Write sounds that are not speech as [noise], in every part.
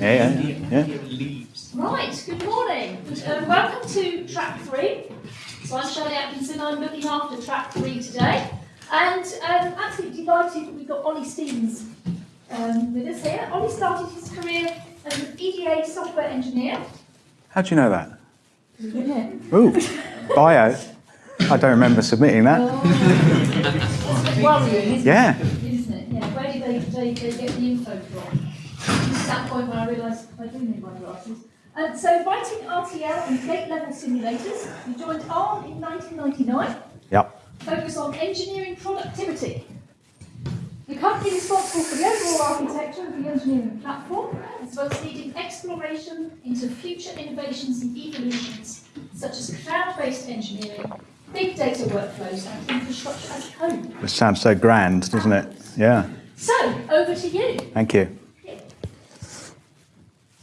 Yeah, yeah, yeah. Right, good morning. Um, welcome to track three. So I'm Shelley Atkinson, I'm looking after track three today. And um, absolutely delighted that we've got Ollie Stevens um, with us here. Ollie started his career as an EDA software engineer. How do you know that? [laughs] Ooh, bio. I don't remember submitting that. Oh, [laughs] that's worrying, isn't Yeah. it? Isn't it? Yeah. Where do they, they, they get the info from? This that point when I realised I do need my glasses. Um, so writing RTL and gate-level simulators, you joined ARM in 1999. Yep. focus on engineering productivity. The company responsible for the overall architecture of the engineering platform, as well as leading exploration into future innovations and evolutions, such as cloud-based engineering, big data workflows, and infrastructure as code. It sounds so grand, doesn't it? Yeah. So, over to you. Thank you.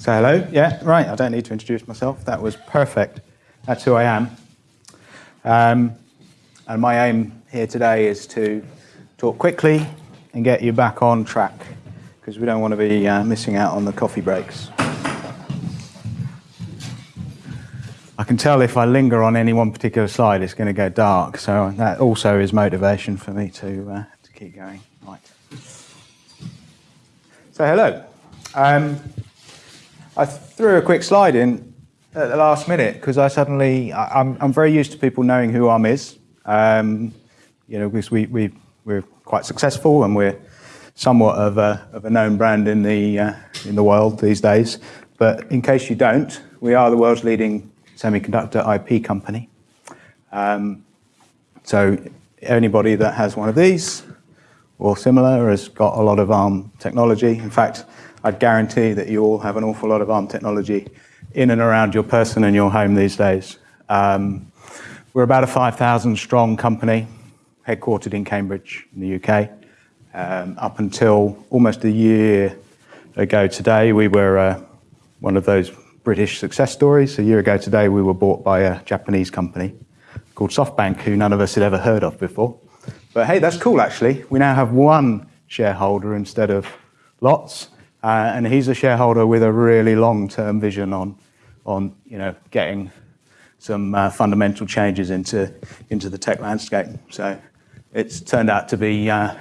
So hello. Yeah, right. I don't need to introduce myself. That was perfect. That's who I am. Um, and my aim here today is to talk quickly and get you back on track because we don't want to be uh, missing out on the coffee breaks. I can tell if I linger on any one particular slide, it's going to go dark. So that also is motivation for me to, uh, to keep going. Right. So hello. Um, I threw a quick slide in at the last minute because I suddenly, I- I'm, I'm very used to people knowing who ARM is. Um, you know, because we, we, we're quite successful and we're somewhat of a, of a known brand in the, uh, in the world these days. But in case you don't, we are the world's leading semiconductor IP company. Um, so anybody that has one of these or similar has got a lot of ARM technology. In fact, I'd guarantee that you all have an awful lot of ARM technology in and around your person and your home these days. Um, we're about a 5,000 strong company, headquartered in Cambridge in the UK. Um, up until almost a year ago today, we were uh, one of those British success stories. A year ago today, we were bought by a Japanese company called SoftBank, who none of us had ever heard of before. But hey, that's cool actually. We now have one shareholder instead of lots, uh, and he's a shareholder with a really long-term vision on, on you know, getting some uh, fundamental changes into, into the tech landscape. So it's turned out to be uh,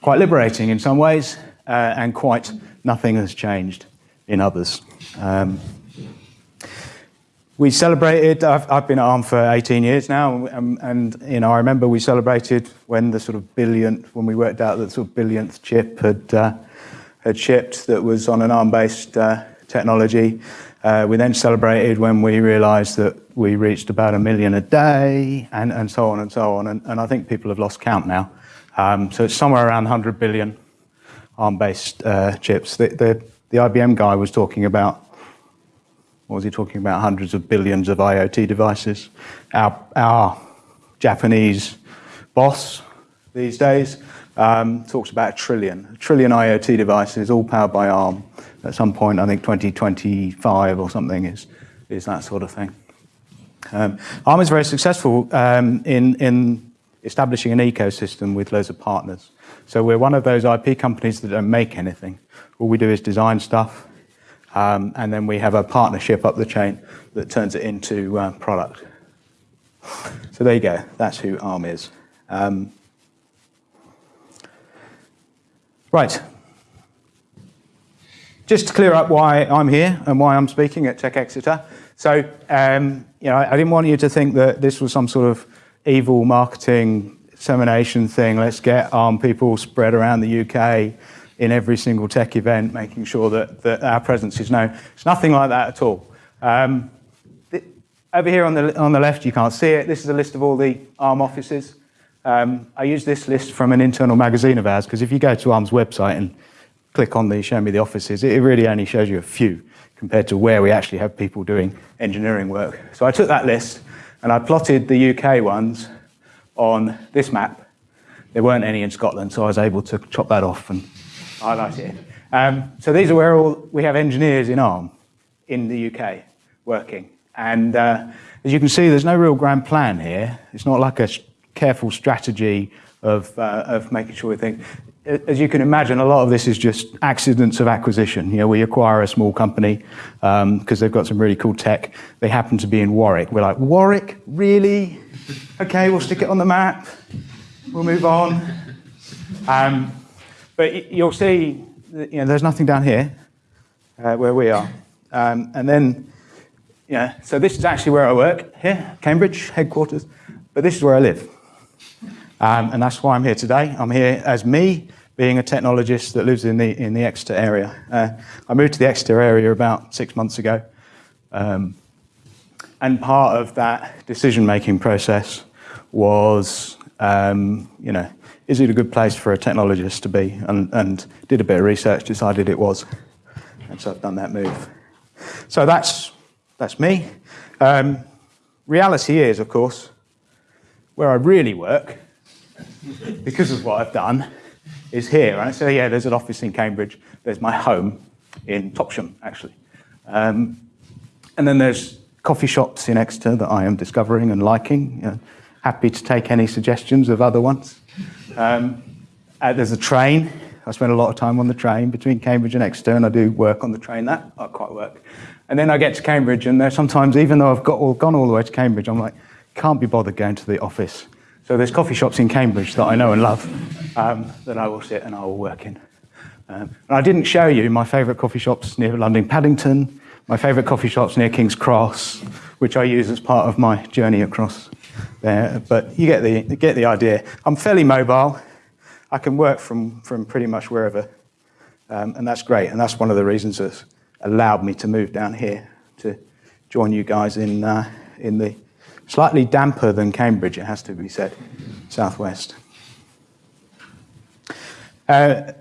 quite liberating in some ways, uh, and quite nothing has changed in others. Um, we celebrated, I've, I've been at ARM for 18 years now, and, and you know, I remember we celebrated when the sort of billionth, when we worked out that sort of billionth chip had, uh, had shipped that was on an ARM-based uh, technology. Uh, we then celebrated when we realized that we reached about a million a day, and, and so on and so on, and, and I think people have lost count now. Um, so it's somewhere around 100 billion ARM-based uh, chips. The, the, the IBM guy was talking about what was he talking about? Hundreds of billions of IoT devices. Our, our Japanese boss these days um, talks about a trillion, a trillion IoT devices, all powered by ARM. At some point, I think 2025 or something is, is that sort of thing. Um, ARM is very successful um, in, in establishing an ecosystem with loads of partners. So we're one of those IP companies that don't make anything. All we do is design stuff, um, and then we have a partnership up the chain that turns it into uh, product. So there you go. That's who ARM is. Um, right. Just to clear up why I'm here and why I'm speaking at Tech Exeter. So, um, you know, I, I didn't want you to think that this was some sort of evil marketing dissemination thing. Let's get ARM people spread around the UK in every single tech event, making sure that, that our presence is known. It's nothing like that at all. Um, over here on the, on the left, you can't see it. This is a list of all the ARM offices. Um, I use this list from an internal magazine of ours because if you go to ARM's website and click on the show me the offices, it really only shows you a few compared to where we actually have people doing engineering work. So I took that list and I plotted the UK ones on this map. There weren't any in Scotland, so I was able to chop that off and highlight it. Um, so these are where all, we have engineers in ARM in the UK working. And uh, as you can see, there's no real grand plan here. It's not like a careful strategy of, uh, of making sure we think. as you can imagine, a lot of this is just accidents of acquisition. You know, we acquire a small company because um, they've got some really cool tech. They happen to be in Warwick. We're like, Warwick, really? Okay, we'll stick it on the map. We'll move on. Um, but you'll see, you know, there's nothing down here uh, where we are. Um, and then, yeah, so this is actually where I work here, Cambridge headquarters, but this is where I live. Um, and that's why I'm here today. I'm here as me, being a technologist that lives in the, in the Exeter area. Uh, I moved to the Exeter area about six months ago. Um, and part of that decision-making process was, um, you know, is it a good place for a technologist to be? And, and did a bit of research, decided it was. And so I've done that move. So that's, that's me. Um, reality is, of course, where I really work, because of what I've done, is here. And so, yeah, there's an office in Cambridge. There's my home in Topsham, actually. Um, and then there's coffee shops in Exeter that I am discovering and liking. You know, happy to take any suggestions of other ones. Um, uh, there's a train. I spend a lot of time on the train between Cambridge and Exeter, and I do work on the train. That I quite work. And then I get to Cambridge, and sometimes, even though I've got all, gone all the way to Cambridge, I'm like, can't be bothered going to the office. So there's coffee shops in Cambridge that I know and love um, that I will sit and I will work in. Um, and I didn't show you my favourite coffee shops near London Paddington, my favourite coffee shops near King's Cross, which I use as part of my journey across there. But you get the, get the idea. I'm fairly mobile. I can work from, from pretty much wherever. Um, and that's great. And that's one of the reasons that's allowed me to move down here to join you guys in, uh, in the Slightly damper than Cambridge, it has to be said, southwest. Uh,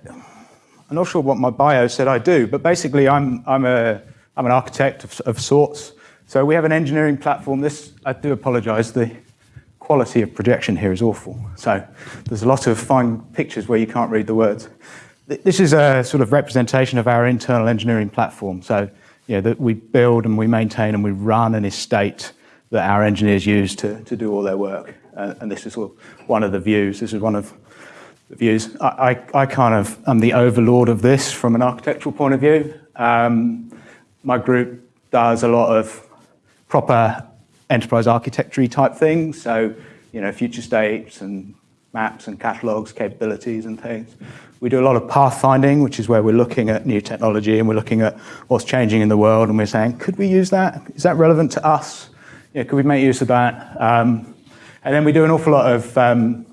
I'm not sure what my bio said I do, but basically I'm, I'm, a, I'm an architect of, of sorts. So we have an engineering platform. This, I do apologize, the quality of projection here is awful. So there's a lot of fine pictures where you can't read the words. This is a sort of representation of our internal engineering platform. So know, that we build and we maintain and we run an estate that our engineers use to, to do all their work. Uh, and this is one of the views. This is one of the views. I, I, I, kind of am the overlord of this from an architectural point of view. Um, my group does a lot of proper enterprise architecture type things. So, you know, future states and maps and catalogs, capabilities and things. We do a lot of pathfinding, which is where we're looking at new technology and we're looking at what's changing in the world and we're saying, could we use that? Is that relevant to us? Yeah, could we make use of that? Um, and then we do an awful lot of um,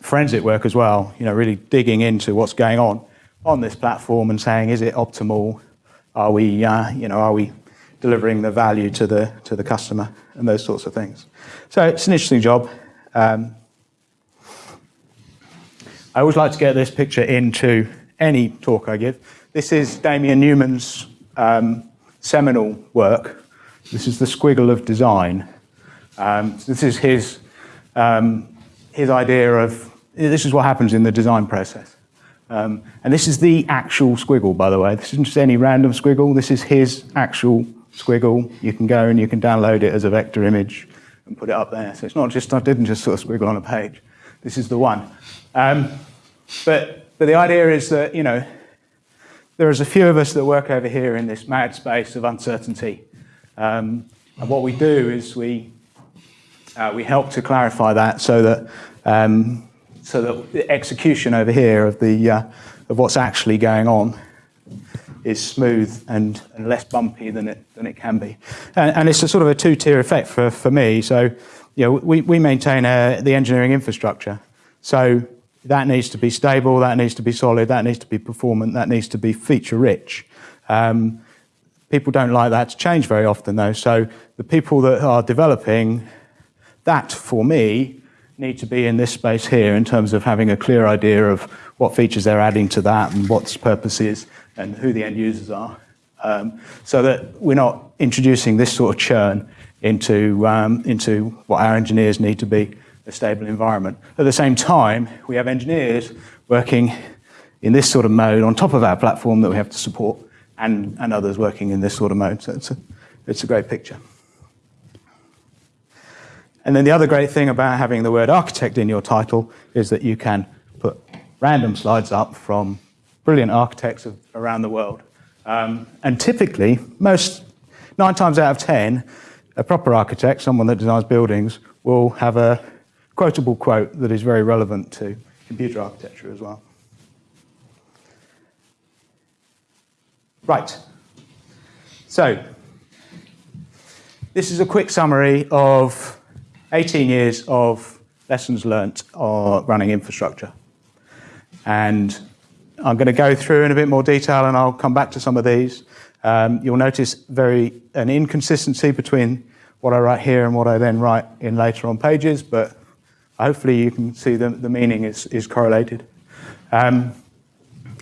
forensic work as well, you know, really digging into what's going on on this platform and saying, is it optimal? Are we, uh, you know, are we delivering the value to the, to the customer and those sorts of things. So it's an interesting job. Um, I always like to get this picture into any talk I give. This is Damien Newman's um, seminal work this is the squiggle of design. Um, this is his, um, his idea of, this is what happens in the design process. Um, and this is the actual squiggle, by the way. This isn't just any random squiggle. This is his actual squiggle. You can go and you can download it as a vector image and put it up there. So it's not just, I didn't just sort of squiggle on a page. This is the one. Um, but, but the idea is that, you know, there is a few of us that work over here in this mad space of uncertainty. Um, and what we do is we, uh, we help to clarify that so that, um, so that the execution over here of, the, uh, of what's actually going on is smooth and, and, less bumpy than it, than it can be. And, and it's a sort of a two-tier effect for, for me. So you know, we, we maintain uh, the engineering infrastructure. So that needs to be stable, that needs to be solid, that needs to be performant, that needs to be feature-rich. Um, People don't like that to change very often though. So the people that are developing that for me need to be in this space here in terms of having a clear idea of what features they're adding to that and what its purpose is and who the end users are. Um, so that we're not introducing this sort of churn into, um, into what our engineers need to be a stable environment. At the same time, we have engineers working in this sort of mode on top of our platform that we have to support and, and others working in this sort of mode. So it's a, it's a great picture. And then the other great thing about having the word architect in your title is that you can put random slides up from brilliant architects of, around the world. Um, and typically, most nine times out of ten, a proper architect, someone that designs buildings, will have a quotable quote that is very relevant to computer architecture as well. Right. So, this is a quick summary of 18 years of lessons learnt on running infrastructure. And I'm going to go through in a bit more detail and I'll come back to some of these. Um, you'll notice very an inconsistency between what I write here and what I then write in later on pages, but hopefully you can see the, the meaning is, is correlated. Um,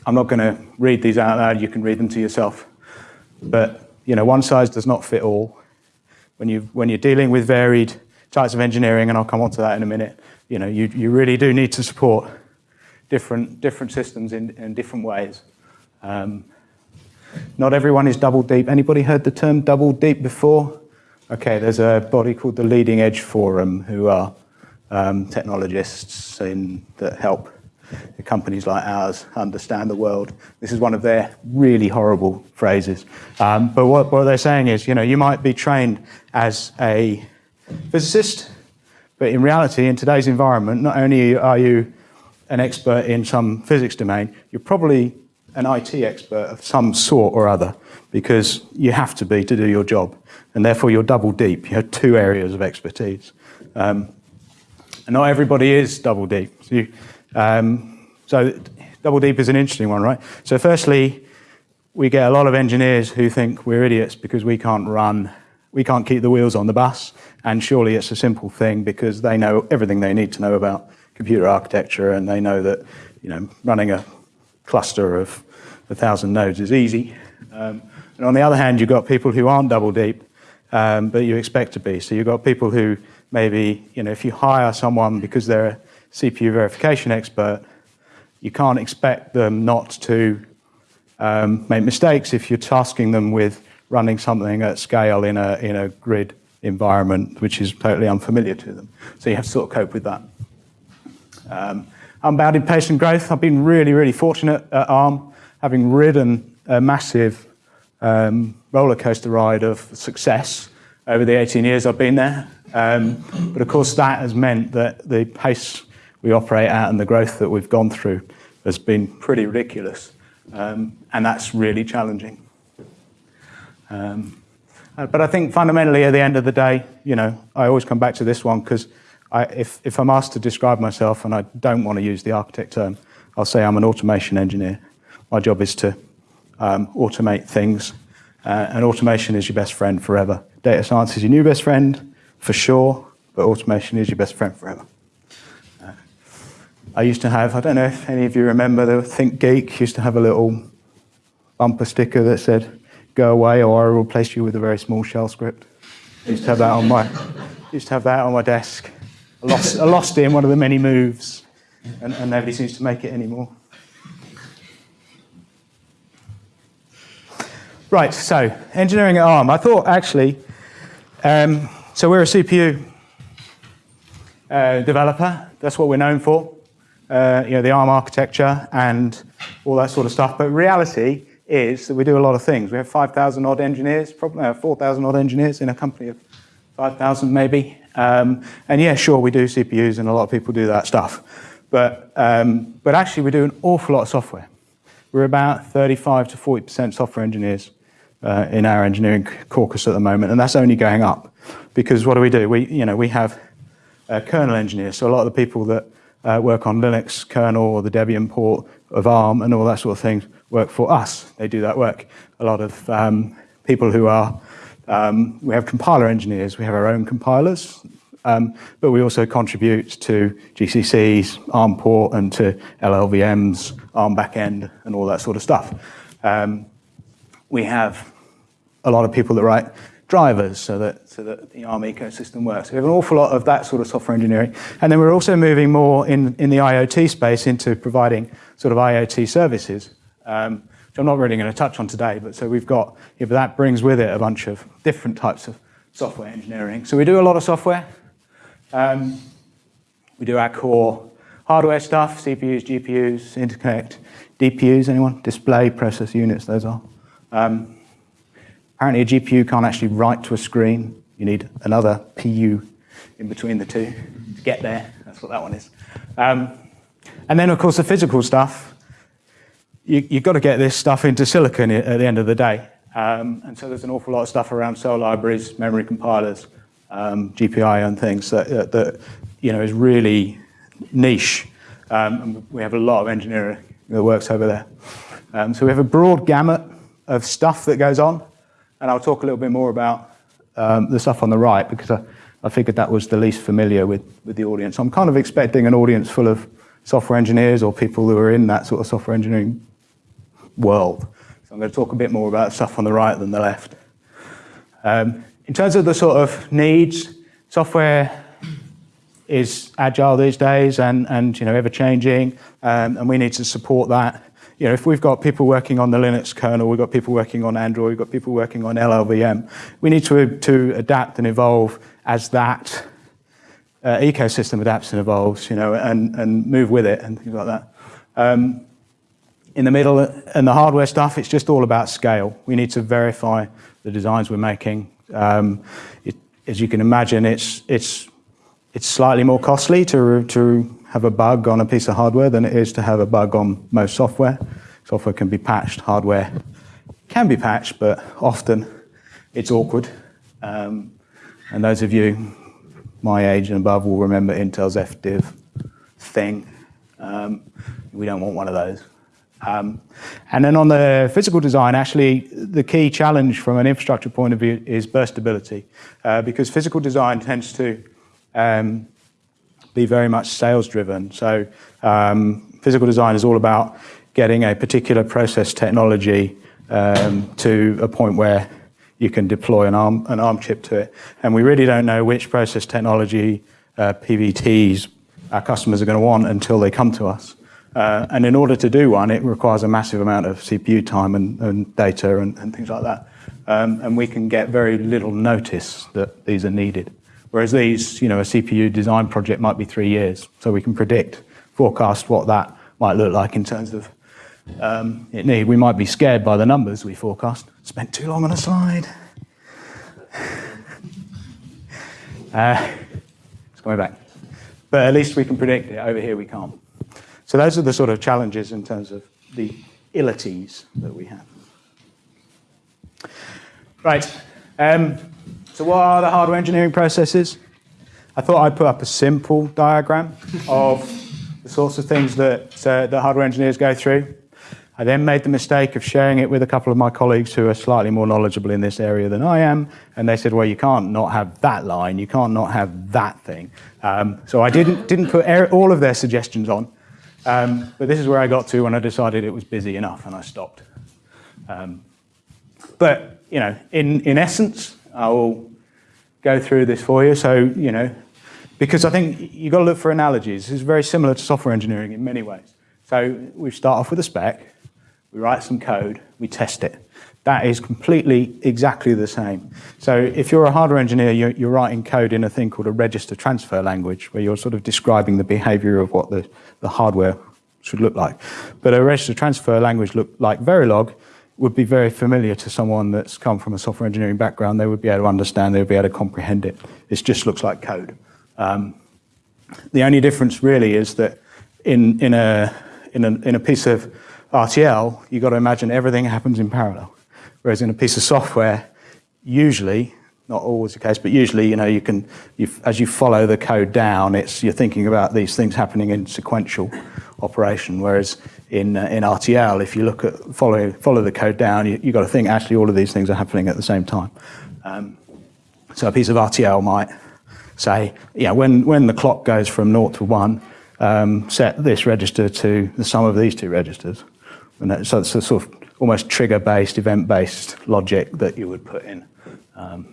I'm not going to read these out loud, you can read them to yourself. But you know, one size does not fit all. When, you, when you're dealing with varied types of engineering, and I'll come on to that in a minute, you know, you, you really do need to support different, different systems in, in different ways. Um, not everyone is double deep. Anybody heard the term double deep before? Okay, there's a body called the Leading Edge Forum who are um, technologists in, that help companies like ours understand the world. This is one of their really horrible phrases. Um, but what, what they're saying is, you know, you might be trained as a physicist, but in reality, in today's environment, not only are you an expert in some physics domain, you're probably an IT expert of some sort or other because you have to be to do your job. And therefore, you're double deep. You have two areas of expertise. Um, and not everybody is double deep. So, you, um, so double deep is an interesting one, right? So firstly, we get a lot of engineers who think we're idiots because we can't run, we can't keep the wheels on the bus. And surely it's a simple thing because they know everything they need to know about computer architecture and they know that you know, running a cluster of a thousand nodes is easy. Um, and on the other hand, you've got people who aren't double deep, um, but you expect to be. So you've got people who maybe, you know, if you hire someone because they're CPU verification expert, you can't expect them not to um, make mistakes if you're tasking them with running something at scale in a, in a grid environment, which is totally unfamiliar to them. So you have to sort of cope with that. Um, unbounded pace and growth. I've been really, really fortunate at ARM, having ridden a massive um, roller coaster ride of success over the 18 years I've been there. Um, but of course, that has meant that the pace we operate at and the growth that we've gone through has been pretty ridiculous. Um, and that's really challenging. Um, uh, but I think fundamentally, at the end of the day, you know, I always come back to this one because if, I'm asked to describe myself and I don't want to use the architect term, I'll say I'm an automation engineer. My job is to um, automate things, uh, and automation is your best friend forever. Data science is your new best friend, for sure, but automation is your best friend forever. I used to have, I don't know if any of you remember, the ThinkGeek used to have a little bumper sticker that said, go away or I will replace you with a very small shell script. I used to have that on my, used to have that on my desk. I lost, I lost it in one of the many moves, and, and nobody seems to make it anymore. Right, so engineering at ARM. I thought actually, um, so we're a CPU uh, developer. That's what we're known for. Uh, you know, the ARM architecture and all that sort of stuff. But reality is that we do a lot of things. We have 5,000 odd engineers, probably uh, 4,000 odd engineers in a company of 5,000 maybe. Um, and yeah, sure, we do CPUs and a lot of people do that stuff. But, um, but actually we do an awful lot of software. We're about 35 to 40% software engineers uh, in our engineering caucus at the moment, and that's only going up. Because what do we do? We, you know, we have uh, kernel engineers, so a lot of the people that uh, work on Linux kernel or the Debian port of ARM and all that sort of thing work for us. They do that work. A lot of um, people who are, um, we have compiler engineers, we have our own compilers, um, but we also contribute to GCC's ARM port and to LLVM's ARM backend and all that sort of stuff. Um, we have a lot of people that write drivers so that, so that the ARM ecosystem works. We have an awful lot of that sort of software engineering. And then we're also moving more in, in the IoT space into providing sort of IoT services, um, which I'm not really going to touch on today. But so we've got, yeah, that brings with it a bunch of different types of software engineering. So we do a lot of software. Um, we do our core hardware stuff, CPUs, GPUs, interconnect, DPUs, anyone? Display process units, those are. Um, apparently a GPU can't actually write to a screen. You need another PU in between the two to get there. That's what that one is. Um, and then, of course, the physical stuff. You, have got to get this stuff into silicon at the end of the day. Um, and so there's an awful lot of stuff around cell libraries, memory compilers, um, GPI and things that, that, you know, is really niche. Um, and we have a lot of engineering that works over there. Um, so we have a broad gamut of stuff that goes on. And I'll talk a little bit more about um, the stuff on the right because I, I figured that was the least familiar with, with the audience. I'm kind of expecting an audience full of software engineers or people who are in that sort of software engineering world. So I'm going to talk a bit more about stuff on the right than the left. Um, in terms of the sort of needs, software is agile these days and, and you know, ever changing, um, and we need to support that. You know, if we've got people working on the Linux kernel, we've got people working on Android, we've got people working on LLVM, we need to, to adapt and evolve as that uh, ecosystem adapts and evolves, you know, and, and move with it and things like that. Um, in the middle and the hardware stuff, it's just all about scale. We need to verify the designs we're making. Um, it, as you can imagine, it's, it's, it's slightly more costly to, to have a bug on a piece of hardware than it is to have a bug on most software. Software can be patched, hardware can be patched, but often it's awkward. Um, and those of you my age and above will remember Intel's FDiv thing. Um, we don't want one of those. Um, and then on the physical design, actually, the key challenge from an infrastructure point of view is burstability, uh, because physical design tends to um, be very much sales driven. So um, physical design is all about getting a particular process technology um, to a point where you can deploy an ARM, an ARM chip to it. And we really don't know which process technology uh, PVTs our customers are going to want until they come to us. Uh, and in order to do one, it requires a massive amount of CPU time and, and data and, and, things like that. Um, and we can get very little notice that these are needed. Whereas these, you know, a CPU design project might be three years. So we can predict, forecast what that might look like in terms of um, it need. We might be scared by the numbers we forecast. Spent too long on a slide. Uh, it's coming back. But at least we can predict it. Over here we can't. So those are the sort of challenges in terms of the illities that we have. Right. Um, so what are the hardware engineering processes? I thought I'd put up a simple diagram of the sorts of things that uh, the hardware engineers go through. I then made the mistake of sharing it with a couple of my colleagues who are slightly more knowledgeable in this area than I am, and they said, well, you can't not have that line, you can't not have that thing. Um, so I didn't, didn't put all of their suggestions on, um, but this is where I got to when I decided it was busy enough and I stopped. Um, but, you know, in, in essence, I will go through this for you. So, you know, because I think you've got to look for analogies. It's very similar to software engineering in many ways. So we start off with a spec, we write some code, we test it. That is completely exactly the same. So if you're a hardware engineer, you're, you're, writing code in a thing called a register transfer language, where you're sort of describing the behavior of what the, the hardware should look like. But a register transfer language look like Verilog would be very familiar to someone that's come from a software engineering background. They would be able to understand, they would be able to comprehend it. It just looks like code. Um, the only difference really is that in, in, a, in, a, in a piece of RTL, you've got to imagine everything happens in parallel. Whereas in a piece of software, usually, not always the case, but usually, you know, you can, as you follow the code down, it's, you're thinking about these things happening in sequential operation. Whereas in, uh, in RTL, if you look at, follow, follow the code down, you, you've got to think actually all of these things are happening at the same time. Um, so a piece of RTL might say, yeah, when, when the clock goes from 0 to 1, um, set this register to the sum of these two registers. And that, so it's a sort of almost trigger-based, event-based logic that you would put in um,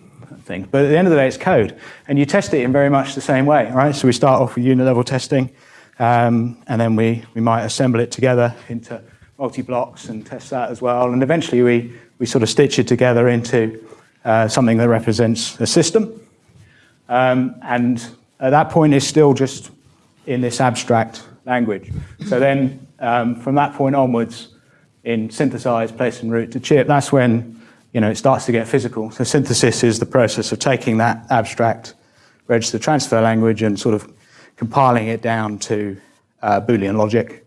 things. But at the end of the day, it's code. And you test it in very much the same way, right? So we start off with unit-level testing, um, and then we, we might assemble it together into multi-blocks and test that as well. And eventually we, we sort of stitch it together into uh, something that represents a system. Um, and at that point, it's still just in this abstract language. So then, um, from that point onwards, in synthesize, place and route to chip, that's when you know, it starts to get physical. So synthesis is the process of taking that abstract register transfer language and sort of compiling it down to uh, Boolean logic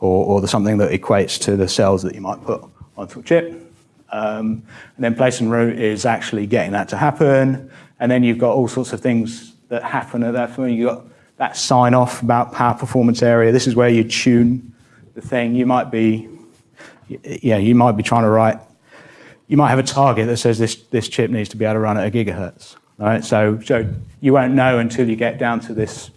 or, or the, something that equates to the cells that you might put onto a chip. Um, and then place and route is actually getting that to happen. And then you've got all sorts of things that happen at that point. You've got that sign off about power performance area. This is where you tune the thing. You might be, yeah, you might be trying to write, you might have a target that says this, this chip needs to be able to run at a gigahertz. Right? So, so you won't know until you get down to this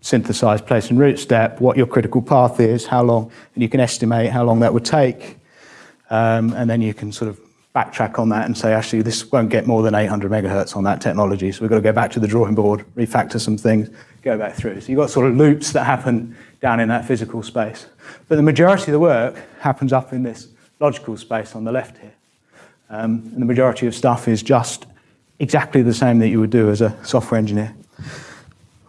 synthesize place and route step what your critical path is, how long, and you can estimate how long that would take. Um, and then you can sort of backtrack on that and say, actually, this won't get more than 800 megahertz on that technology. So we've got to go back to the drawing board, refactor some things, go back through. So you've got sort of loops that happen down in that physical space. But the majority of the work happens up in this logical space on the left here. Um, and the majority of stuff is just exactly the same that you would do as a software engineer.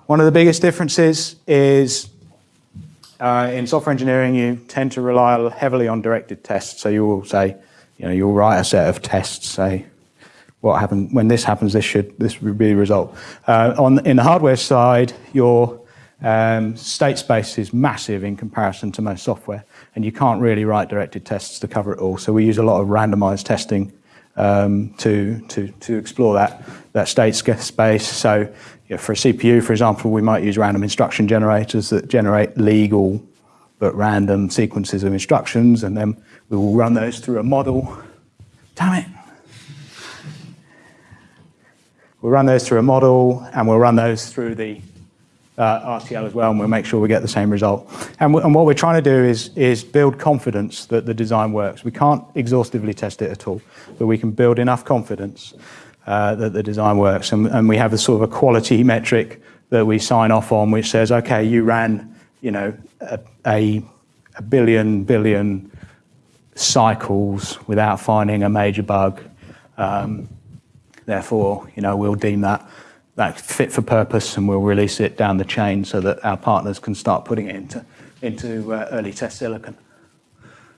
One of the biggest differences is uh, in software engineering, you tend to rely heavily on directed tests. So you will say, you know, you'll write a set of tests, say, what happened when this happens, this should this would be the result. Uh, on in the hardware side, your um, state space is massive in comparison to most software, and you can't really write directed tests to cover it all. So we use a lot of randomized testing um, to, to, to explore that, that state space. So for a CPU, for example, we might use random instruction generators that generate legal but random sequences of instructions, and then we will run those through a model. Damn it. We'll run those through a model, and we'll run those through the uh, RTL as well, and we'll make sure we get the same result. And, and, what we're trying to do is, is build confidence that the design works. We can't exhaustively test it at all, but we can build enough confidence uh, that the design works. And, and, we have a sort of a quality metric that we sign off on, which says, okay, you ran, you know, a, a, a billion, billion cycles without finding a major bug. Um, therefore, you know, we'll deem that that fit for purpose and we'll release it down the chain so that our partners can start putting it into, into uh, early test silicon.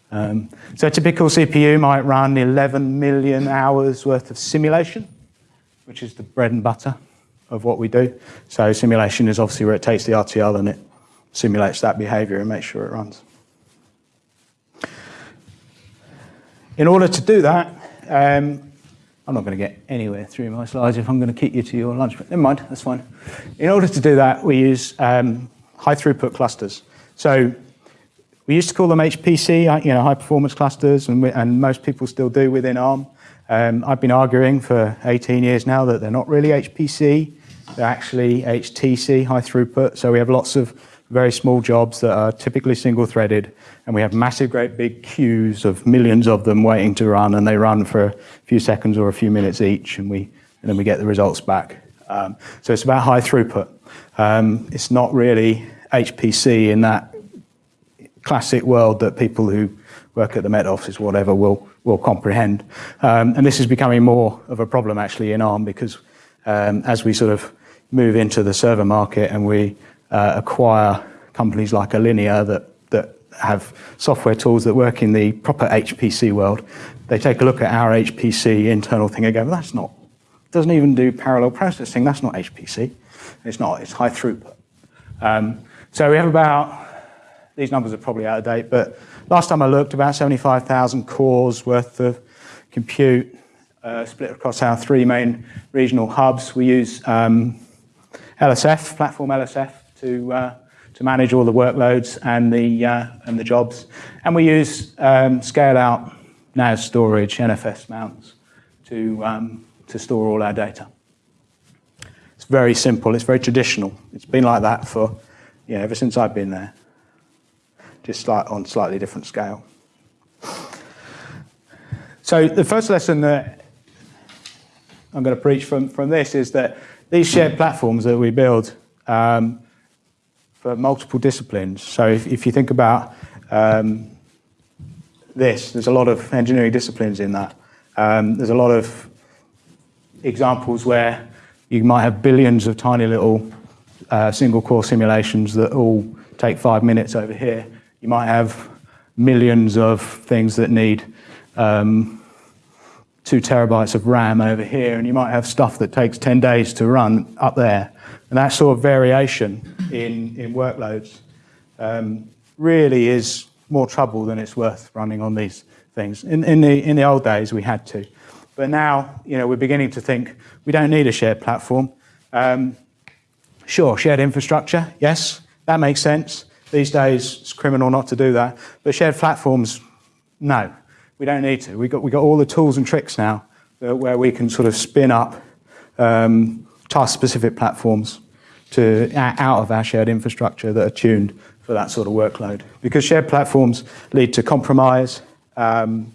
Um, so a typical CPU might run 11 million hours worth of simulation, which is the bread and butter of what we do. So simulation is obviously where it takes the RTL and it simulates that behavior and makes sure it runs. In order to do that, um, I'm not going to get anywhere through my slides if I'm going to keep you to your lunch break. Never mind, that's fine. In order to do that, we use um, high throughput clusters. So we used to call them HPC, uh, you know, high performance clusters, and, we, and most people still do within ARM. Um, I've been arguing for 18 years now that they're not really HPC, they're actually HTC, high throughput. So we have lots of very small jobs that are typically single threaded and we have massive great big queues of millions of them waiting to run and they run for a few seconds or a few minutes each and we and then we get the results back. Um, so it's about high throughput. Um, it's not really HPC in that classic world that people who work at the Met Office whatever will will comprehend. Um, and this is becoming more of a problem actually in ARM because um, as we sort of move into the server market and we acquire companies like Allinea that, that have software tools that work in the proper HPC world, they take a look at our HPC internal thing and go, well, that's not, doesn't even do parallel processing, that's not HPC. It's not, it's high throughput. Um, so we have about, these numbers are probably out of date, but last time I looked, about 75,000 cores worth of compute uh, split across our three main regional hubs. We use um, LSF, platform LSF, to, uh, to manage all the workloads and the, uh, and the jobs. And we use um, scale out NAS storage, NFS mounts, to, um, to store all our data. It's very simple, it's very traditional. It's been like that for, you know, ever since I've been there, just like on slightly different scale. So the first lesson that I'm going to preach from, from this is that these shared platforms that we build um, for multiple disciplines. So if, if you think about um, this, there's a lot of engineering disciplines in that. Um, there's a lot of examples where you might have billions of tiny little uh, single core simulations that all take five minutes over here. You might have millions of things that need um, two terabytes of RAM over here, and you might have stuff that takes 10 days to run up there. And that sort of variation in, in workloads um, really is more trouble than it's worth running on these things. In, in, the, in the old days, we had to. But now, you know, we're beginning to think we don't need a shared platform. Um, sure, shared infrastructure, yes, that makes sense. These days, it's criminal not to do that. But shared platforms, no, we don't need to. We've got, we got all the tools and tricks now where we can sort of spin up um, task-specific platforms to, out of our shared infrastructure that are tuned for that sort of workload. Because shared platforms lead to compromise, um,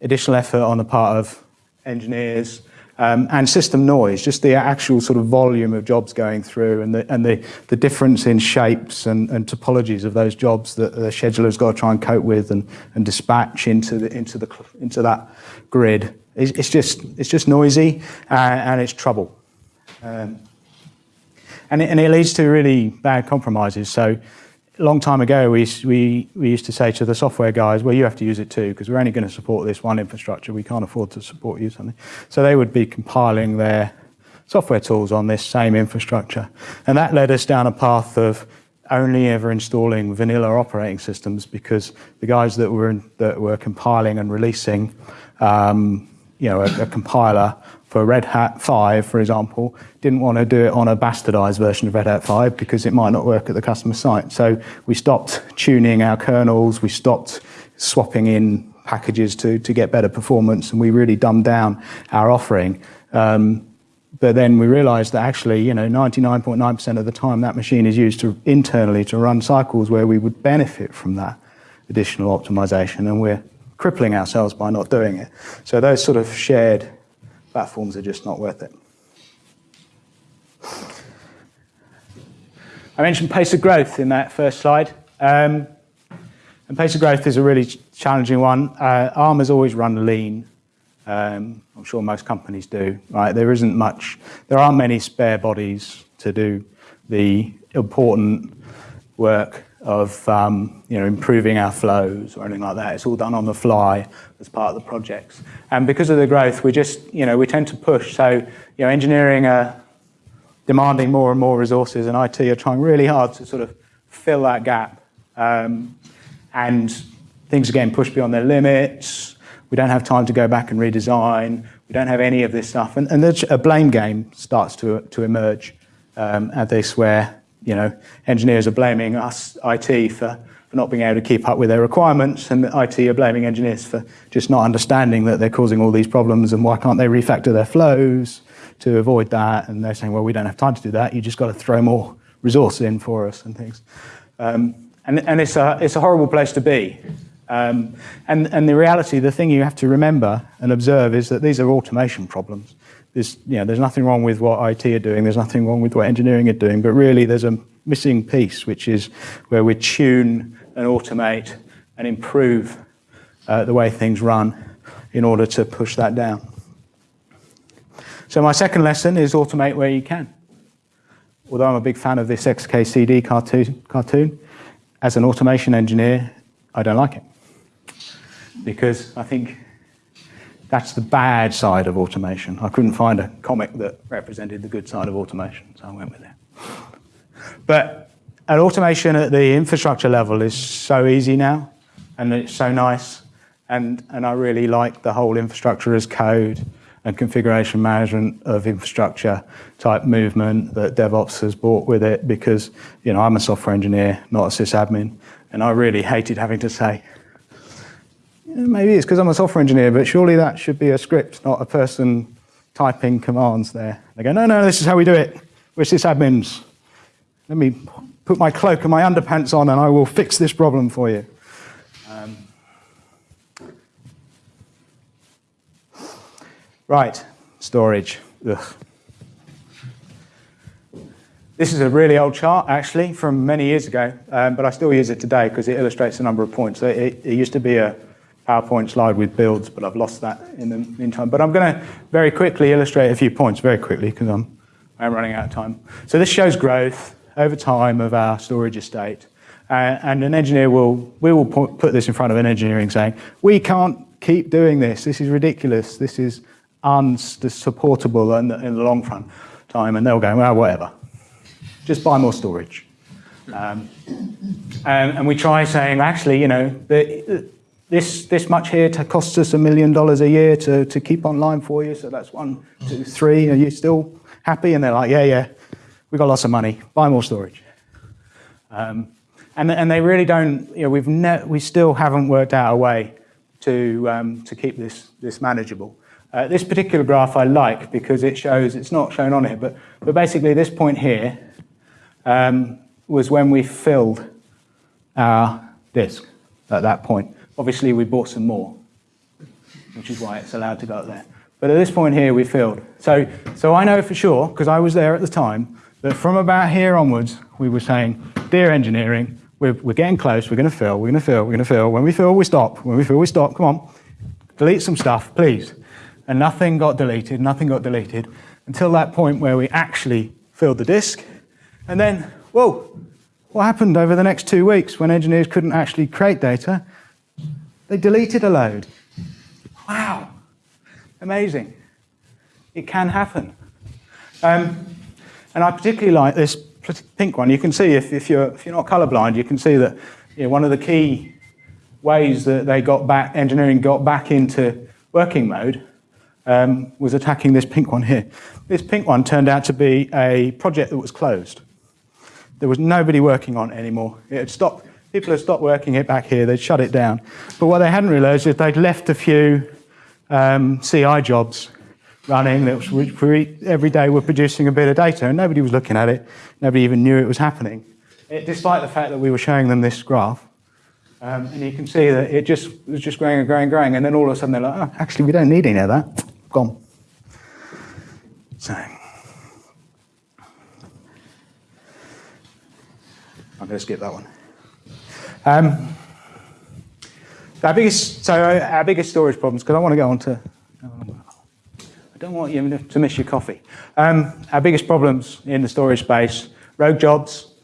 additional effort on the part of engineers, um, and system noise, just the actual sort of volume of jobs going through and the, and the, the difference in shapes and, and topologies of those jobs that the scheduler's got to try and cope with and, and dispatch into, the, into, the, into that grid. It's, it's just, it's just noisy uh, and it's trouble. Um, and, it, and it leads to really bad compromises. So a long time ago, we, we, we used to say to the software guys, well, you have to use it too, because we're only going to support this one infrastructure. We can't afford to support you something. So they would be compiling their software tools on this same infrastructure. And that led us down a path of only ever installing vanilla operating systems because the guys that were, in, that were compiling and releasing um, you know, a, a compiler for Red Hat 5, for example, didn't want to do it on a bastardized version of Red Hat 5 because it might not work at the customer site. So we stopped tuning our kernels, we stopped swapping in packages to, to get better performance, and we really dumbed down our offering. Um, but then we realized that actually, you know, 99.9% of the time that machine is used to internally to run cycles where we would benefit from that additional optimization, and we're crippling ourselves by not doing it. So those sort of shared platforms are just not worth it. I mentioned pace of growth in that first slide. Um, and pace of growth is a really challenging one. Uh, ARM has always run lean. Um, I'm sure most companies do. Right? There isn't much, there aren't many spare bodies to do the important work of um, you know, improving our flows or anything like that. It's all done on the fly as part of the projects. And because of the growth, we just, you know, we tend to push. So, you know, engineering are demanding more and more resources and IT are trying really hard to sort of fill that gap. Um, and things are getting pushed beyond their limits. We don't have time to go back and redesign. We don't have any of this stuff. And, a blame game starts to, to emerge um, at this where you know, engineers are blaming us, IT, for, for not being able to keep up with their requirements, and IT are blaming engineers for just not understanding that they're causing all these problems and why can't they refactor their flows to avoid that. And they're saying, well, we don't have time to do that. You just got to throw more resource in for us and things. Um, and and it's, a, it's a horrible place to be. Um, and, and the reality, the thing you have to remember and observe is that these are automation problems there's, you know, there's nothing wrong with what IT are doing, there's nothing wrong with what engineering are doing, but really there's a missing piece, which is where we tune and automate and improve uh, the way things run in order to push that down. So my second lesson is automate where you can. Although I'm a big fan of this XKCD cartoon, cartoon as an automation engineer, I don't like it. Because I think that's the bad side of automation. I couldn't find a comic that represented the good side of automation, so I went with it. But an automation at the infrastructure level is so easy now, and it's so nice, and, and I really like the whole infrastructure as code and configuration management of infrastructure type movement that DevOps has brought with it because you know I'm a software engineer, not a sysadmin, and I really hated having to say, maybe it's because I'm a software engineer, but surely that should be a script, not a person typing commands there. They go, no, no, this is how we do it. We're sysadmins. Let me put my cloak and my underpants on and I will fix this problem for you. Um, right, storage. Ugh. This is a really old chart, actually, from many years ago, um, but I still use it today because it illustrates a number of points. It, it used to be a PowerPoint slide with builds, but I've lost that in the meantime. But I'm going to very quickly illustrate a few points, very quickly, because I'm, I'm running out of time. So this shows growth over time of our storage estate. Uh, and an engineer will, we will put, this in front of an engineering saying, we can't keep doing this. This is ridiculous. This is unsupportable in the, in the long run time. And they'll go, well, whatever. Just buy more storage. Um, and, and, we try saying, actually, you know, the, this, this much here costs us a million dollars a year to, to keep online for you. So that's one, two, three. Are you still happy? And they're like, yeah, yeah, we've got lots of money. Buy more storage. Um, and, and they really don't, you know, we've we still haven't worked out a way to, um, to keep this, this manageable. Uh, this particular graph I like because it shows, it's not shown on here, but, but basically this point here um, was when we filled our disk at that point. Obviously, we bought some more, which is why it's allowed to go up there. But at this point here, we filled. So, so I know for sure, because I was there at the time, that from about here onwards, we were saying, dear engineering, we're, we're getting close, we're going to fill, we're going to fill, we're going to fill. When we fill, we stop. When we fill, we stop. Come on, delete some stuff, please. And nothing got deleted, nothing got deleted, until that point where we actually filled the disk. And then, whoa, what happened over the next two weeks when engineers couldn't actually create data? They deleted a load. Wow, amazing. It can happen. Um, and I particularly like this pink one. You can see, if, if, you're, if you're not colorblind, you can see that you know, one of the key ways that they got back, engineering got back into working mode um, was attacking this pink one here. This pink one turned out to be a project that was closed. There was nobody working on it anymore. It had stopped, people had stopped working it back here, they'd shut it down. But what they hadn't realized is they'd left a few um, CI jobs running that was, every day were producing a bit of data and nobody was looking at it. Nobody even knew it was happening, it, despite the fact that we were showing them this graph. Um, and you can see that it just was just growing and growing and growing. And then all of a sudden they're like, oh, actually, we don't need any of that. Gone. So. I'm going to skip that one. Um, our biggest, so our biggest storage problems, because I want to go on to, I don't want you to miss your coffee. Um, our biggest problems in the storage space, rogue jobs.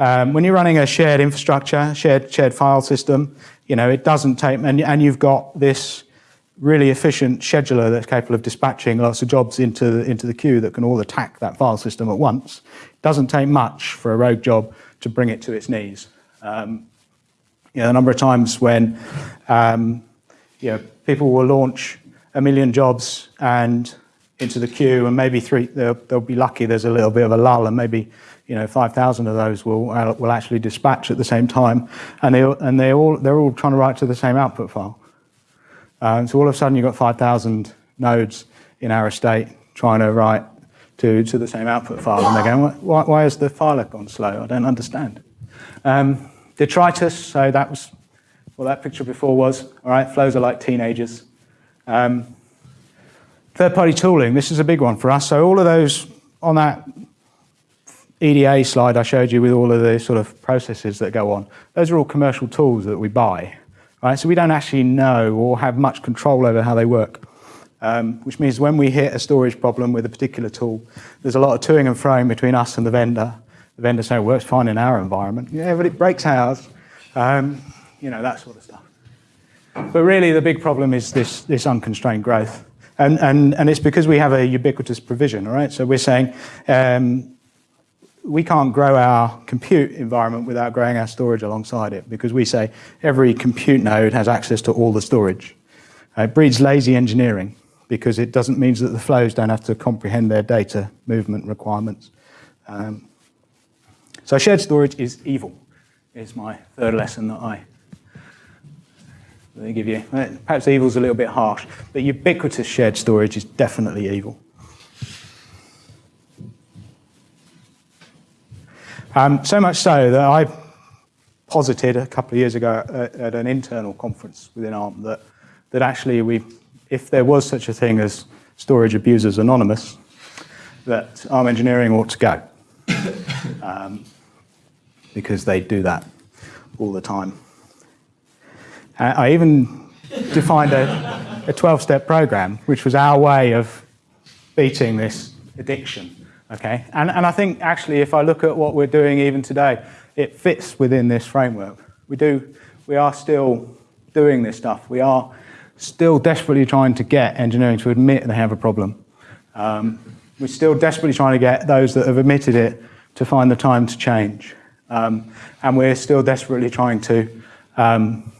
Um, when you're running a shared infrastructure, shared, shared file system, you know, it doesn't take, and, and you've got this really efficient scheduler that's capable of dispatching lots of jobs into the, into the queue that can all attack that file system at once. It doesn't take much for a rogue job to bring it to its knees. Um, you know, a number of times when um, you know, people will launch a million jobs and into the queue, and maybe three, they'll, they'll be lucky there's a little bit of a lull, and maybe you know 5,000 of those will uh, will actually dispatch at the same time, and they and they all they're all trying to write to the same output file. Uh, so all of a sudden you've got 5,000 nodes in our estate trying to write to, to the same output file, and they're going, why, why has the file gone slow? I don't understand. Um, detritus, so that was what that picture before was. All right, flows are like teenagers. Um, Third-party tooling, this is a big one for us. So all of those on that EDA slide I showed you with all of the sort of processes that go on, those are all commercial tools that we buy. Right? So we don't actually know or have much control over how they work. Um, which means when we hit a storage problem with a particular tool, there's a lot of toing and froing between us and the vendor. The vendor it works fine in our environment. Yeah, but it breaks ours. Um, you know, that sort of stuff. But really, the big problem is this, this unconstrained growth. And, and, and it's because we have a ubiquitous provision, all right? So we're saying um, we can't grow our compute environment without growing our storage alongside it because we say every compute node has access to all the storage. It breeds lazy engineering because it doesn't mean that the flows don't have to comprehend their data movement requirements. Um, so shared storage is evil, is my third lesson that I give you. Perhaps evil is a little bit harsh, but ubiquitous shared storage is definitely evil. Um, so much so that I posited a couple of years ago at, at, an internal conference within ARM that, that actually we, if there was such a thing as Storage Abusers Anonymous, that ARM engineering ought to go. [coughs] um, because they do that all the time. I even defined a 12-step program, which was our way of beating this addiction Okay, and, and I think actually if I look at what we're doing even today, it fits within this framework. We do, we are still doing this stuff. We are still desperately trying to get engineering to admit they have a problem. Um, we're still desperately trying to get those that have admitted it to find the time to change. Um, and we're still desperately trying to um,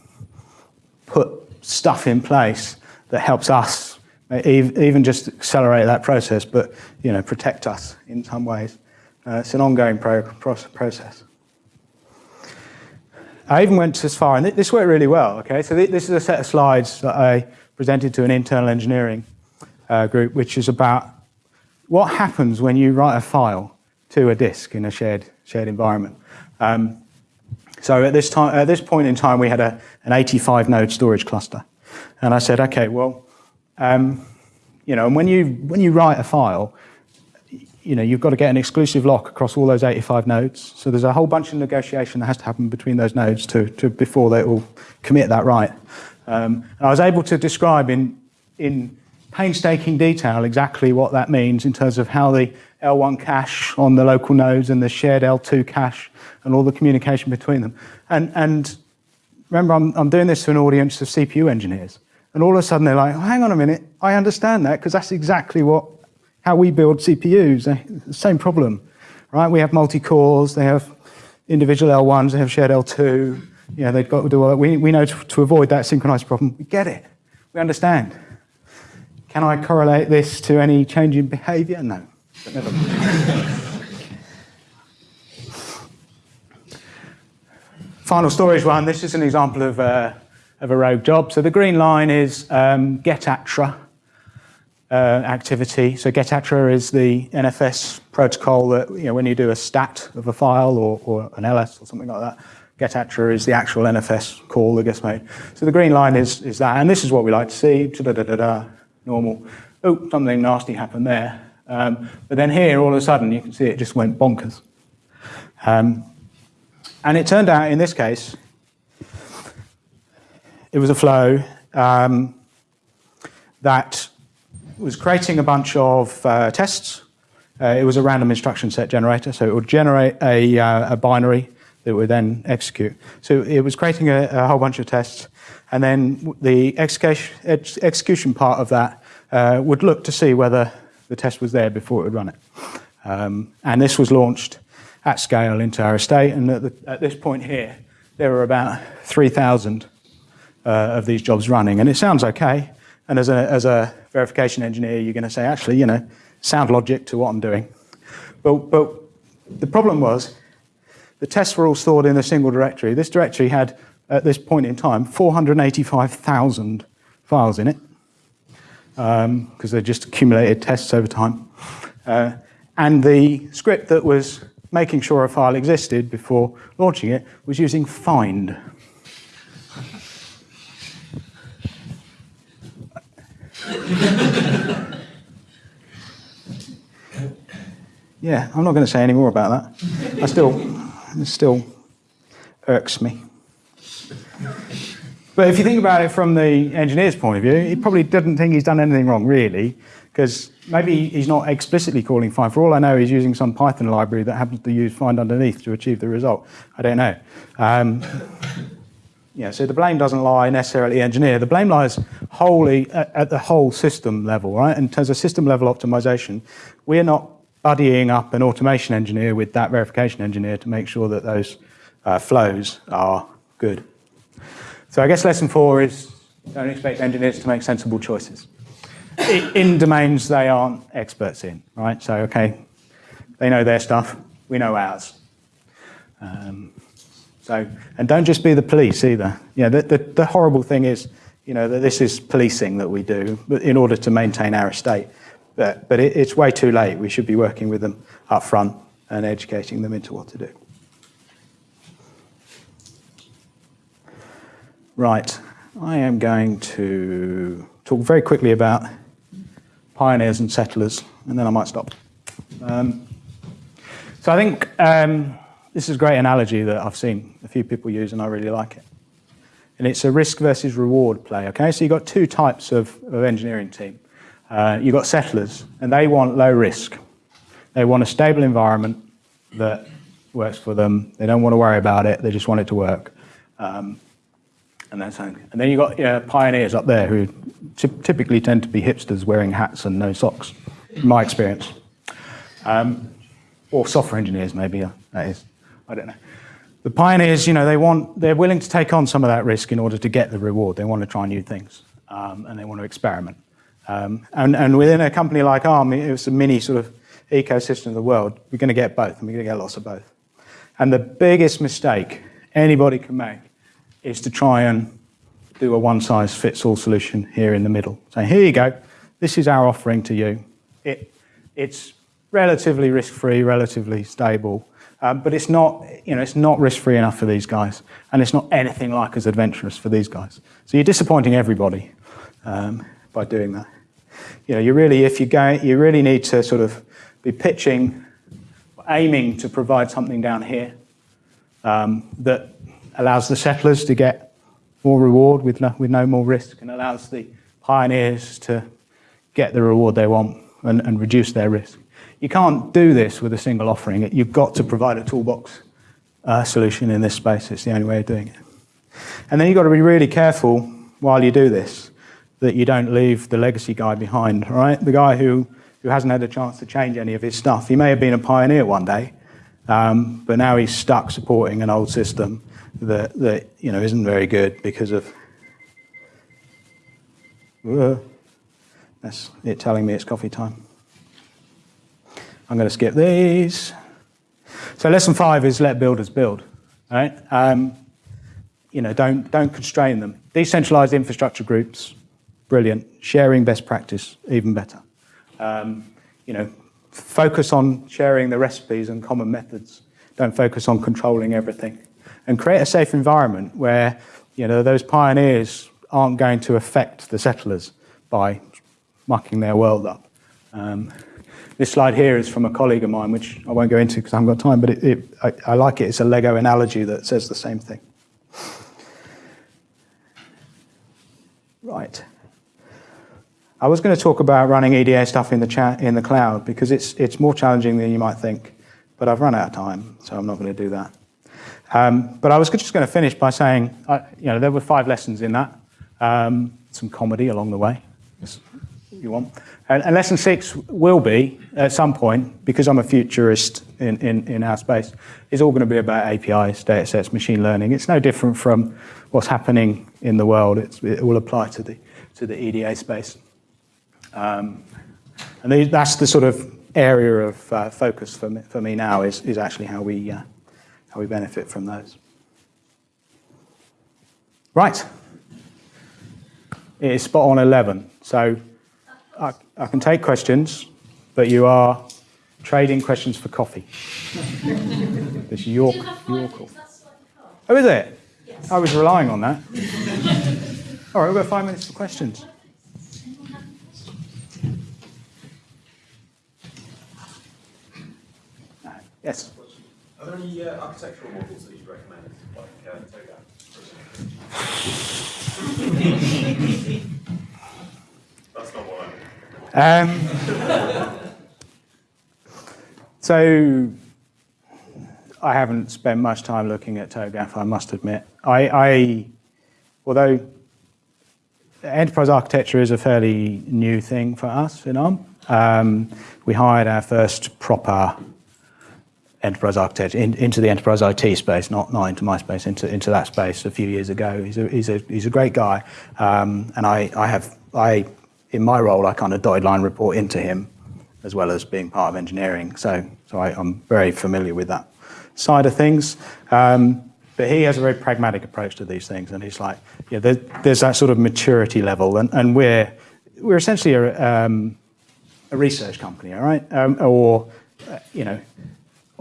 put stuff in place that helps us even just accelerate that process, but you know, protect us in some ways. Uh, it's an ongoing pro process. I even went as far, and this worked really well, okay? So this is a set of slides that I presented to an internal engineering uh, group, which is about what happens when you write a file to a disk in a shared, shared environment. Um, so at this, time, at this point in time, we had a, an 85 node storage cluster. And I said, okay, well, um, you know, and when you, when you write a file, you know, you've got to get an exclusive lock across all those 85 nodes. So there's a whole bunch of negotiation that has to happen between those nodes to, to before they all commit that right. Um, and I was able to describe in, in painstaking detail exactly what that means in terms of how the L1 cache on the local nodes and the shared L2 cache and all the communication between them. And, and remember, I'm, I'm doing this to an audience of CPU engineers. And all of a sudden they're like, oh, hang on a minute, I understand that because that's exactly what how we build CPUs. The eh? same problem, right? We have multi-cores, they have individual L1s, they have shared L2. You know, they've got to do all that. We, we know to, to avoid that synchronized problem. We get it. We understand. Can I correlate this to any change in behavior? No. But never Final storage one. This is an example of, uh, of a rogue job. So the green line is um, getattr uh, activity. So getattr is the NFS protocol that, you know, when you do a stat of a file or, or an ls or something like that, getattr is the actual NFS call that gets made. So the green line is, is that, and this is what we like to see, da da da da, normal. Oh, something nasty happened there. Um, but then here, all of a sudden, you can see it just went bonkers. Um, and it turned out, in this case, it was a flow um, that was creating a bunch of uh, tests. Uh, it was a random instruction set generator, so it would generate a, uh, a, binary that would then execute. So it was creating a, a whole bunch of tests, and then the execution, part of that uh, would look to see whether the test was there before it would run it. Um, and this was launched at scale into our estate, and at, the, at this point here, there were about 3,000 uh, of these jobs running, and it sounds okay. And as a, as a verification engineer, you're going to say, actually, you know, sound logic to what I'm doing. But, but the problem was the tests were all stored in a single directory. This directory had, at this point in time, 485,000 files in it because um, they just accumulated tests over time. Uh, and the script that was making sure a file existed before launching it was using find. yeah, I'm not going to say any more about that. I still, it still irks me. But if you think about it from the engineer's point of view, he probably doesn't think he's done anything wrong, really, because maybe he's not explicitly calling find. For all I know, he's using some Python library that happens to use find underneath to achieve the result. I don't know. Um, yeah, so the blame doesn't lie necessarily engineer. The blame lies wholly at, at the whole system level, right? In terms of system level optimization, we're not buddying up an automation engineer with that verification engineer to make sure that those uh, flows are good. So I guess lesson four is don't expect engineers to make sensible choices in domains they aren't experts in, right? So, okay, they know their stuff, we know ours. Um, so, and don't just be the police either. Know, the, the, the, horrible thing is, you know, that this is policing that we do in order to maintain our estate. But, but it, it's way too late. We should be working with them up front and educating them into what to do. Right, I am going to talk very quickly about pioneers and settlers, and then I might stop. Um, so I think um, this is a great analogy that I've seen a few people use, and I really like it. And it's a risk versus reward play, okay? So you've got two types of, of engineering team. Uh, you've got settlers, and they want low risk. They want a stable environment that works for them. They don't want to worry about it. They just want it to work. Um, and that's and then you've got yeah, pioneers up there who typically tend to be hipsters wearing hats and no socks, in my experience. Um, or software engineers, maybe, uh, that is. I don't know. The pioneers, you know, they want, they're willing to take on some of that risk in order to get the reward. They want to try new things um, and they want to experiment. Um, and, and within a company like ARM, it's a mini sort of ecosystem of the world. We're going to get both, and we're going to get lots of both. And the biggest mistake anybody can make is to try and do a one-size-fits-all solution here in the middle. So here you go. This is our offering to you. It, it's relatively risk-free, relatively stable, um, but it's not, you know, it's not risk-free enough for these guys, and it's not anything like as adventurous for these guys. So you're disappointing everybody um, by doing that. You know, you really, if you go, you really need to sort of be pitching, aiming to provide something down here um, that allows the settlers to get more reward with no, with no more risk and allows the pioneers to get the reward they want and, and reduce their risk. You can't do this with a single offering. You've got to provide a toolbox uh, solution in this space. It's the only way of doing it. And then you've got to be really careful while you do this that you don't leave the legacy guy behind, right? The guy who, who hasn't had a chance to change any of his stuff. He may have been a pioneer one day, um, but now he's stuck supporting an old system that, that you know, isn't very good because of uh, that's it telling me it's coffee time. I'm going to skip these. So lesson five is let builders build. Right? Um, you know, don't, don't constrain them. Decentralized infrastructure groups, brilliant. Sharing best practice, even better. Um, you know, focus on sharing the recipes and common methods. Don't focus on controlling everything. And create a safe environment where, you know, those pioneers aren't going to affect the settlers by mucking their world up. Um, this slide here is from a colleague of mine, which I won't go into because I haven't got time, but it, it, I, I like it. It's a Lego analogy that says the same thing. Right. I was going to talk about running EDA stuff in the chat in the cloud because it's it's more challenging than you might think, but I've run out of time, so I'm not going to do that. Um, but I was just going to finish by saying, uh, you know, there were five lessons in that, um, some comedy along the way, if you want. And, and, lesson six will be, at some point, because I'm a futurist in, in, in our space, It's all going to be about APIs, data sets, machine learning. It's no different from what's happening in the world. It's, it will apply to the, to the EDA space. Um, and the, that's the sort of area of uh, focus for me, for me now is, is actually how we, uh, how we benefit from those. Right. It is spot on 11. So I, I can take questions, but you are trading questions for coffee. [laughs] this is your, your call. Oh, is it? Yes. I was relying on that. [laughs] All right, we've got five minutes for questions. Yes. Are there any uh, architectural models that you'd recommend, like uh, TOGAF? That's not what I um, So, I haven't spent much time looking at TOGAF, I must admit. I, I although enterprise architecture is a fairly new thing for us in ARM, um, we hired our first proper enterprise architecture in, into the enterprise IT space, not, not into my space, into, into that space a few years ago. He's a, he's a, he's a great guy. Um, and I, I have, I, in my role, I kind of dotted line report into him as well as being part of engineering. So, so I, am very familiar with that side of things. Um, but he has a very pragmatic approach to these things. And he's like, yeah, there, there's that sort of maturity level. And, and we're, we're essentially a, um, a research company, all right? Um, or, uh, you know,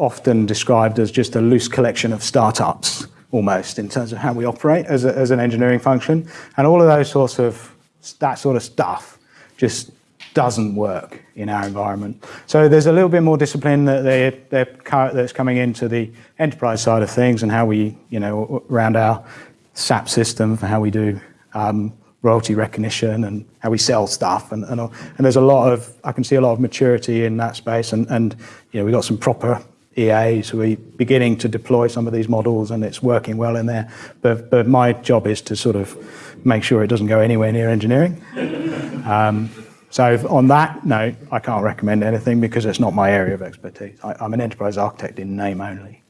often described as just a loose collection of startups almost in terms of how we operate as, a, as an engineering function. And all of those sorts of, that sort of stuff just doesn't work in our environment. So there's a little bit more discipline that they, that's coming into the enterprise side of things and how we, you know, around our SAP system, for how we do um, royalty recognition and how we sell stuff. And, and, and there's a lot of, I can see a lot of maturity in that space. And, and you know, we've got some proper EAs who are beginning to deploy some of these models and it's working well in there. But, but my job is to sort of make sure it doesn't go anywhere near engineering. Um, so on that note, I can't recommend anything because it's not my area of expertise. I, I'm an enterprise architect in name only.